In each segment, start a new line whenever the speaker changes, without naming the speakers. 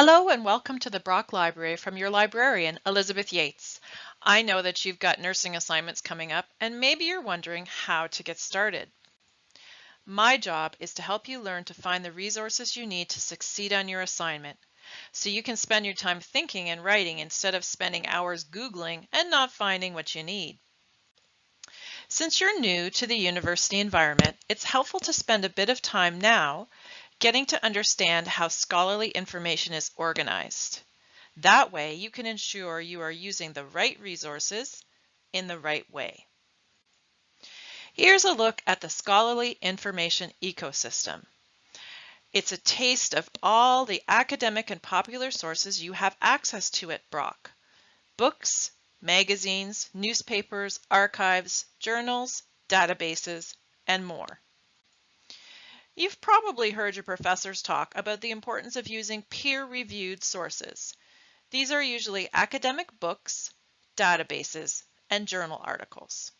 Hello and welcome to the Brock Library from your librarian, Elizabeth Yates. I know that you've got nursing assignments coming up and maybe you're wondering how to get started. My job is to help you learn to find the resources you need to succeed on your assignment so you can spend your time thinking and writing instead of spending hours Googling and not finding what you need. Since you're new to the university environment, it's helpful to spend a bit of time now getting to understand how scholarly information is organized. That way you can ensure you are using the right resources in the right way. Here's a look at the scholarly information ecosystem. It's a taste of all the academic and popular sources you have access to at Brock. Books, magazines, newspapers, archives, journals, databases, and more. You've probably heard your professors talk about the importance of using peer-reviewed sources. These are usually academic books, databases, and journal articles.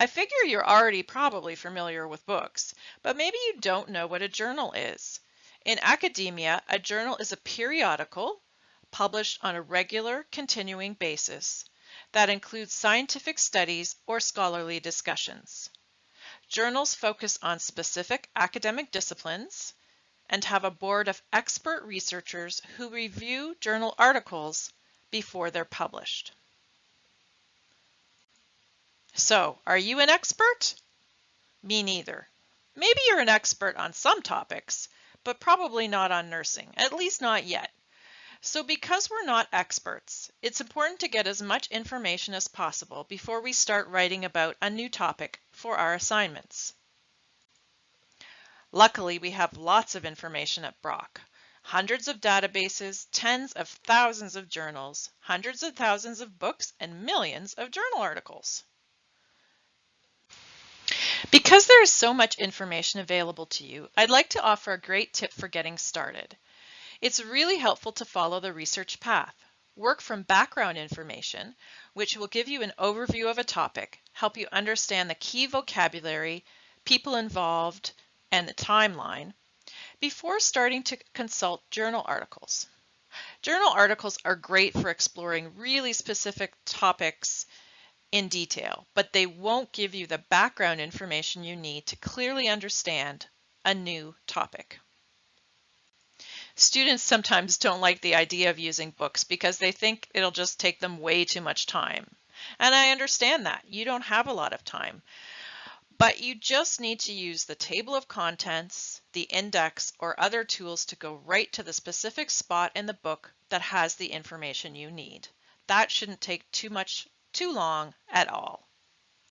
I figure you're already probably familiar with books, but maybe you don't know what a journal is. In academia, a journal is a periodical published on a regular, continuing basis that includes scientific studies or scholarly discussions. Journals focus on specific academic disciplines and have a board of expert researchers who review journal articles before they're published. So, are you an expert? Me neither. Maybe you're an expert on some topics, but probably not on nursing, at least not yet. So because we're not experts, it's important to get as much information as possible before we start writing about a new topic for our assignments. Luckily, we have lots of information at Brock. Hundreds of databases, tens of thousands of journals, hundreds of thousands of books, and millions of journal articles. Because there is so much information available to you, I'd like to offer a great tip for getting started. It's really helpful to follow the research path. Work from background information, which will give you an overview of a topic, help you understand the key vocabulary, people involved, and the timeline, before starting to consult journal articles. Journal articles are great for exploring really specific topics in detail, but they won't give you the background information you need to clearly understand a new topic. Students sometimes don't like the idea of using books because they think it'll just take them way too much time. And I understand that. You don't have a lot of time. But you just need to use the table of contents, the index, or other tools to go right to the specific spot in the book that has the information you need. That shouldn't take too much, too long at all.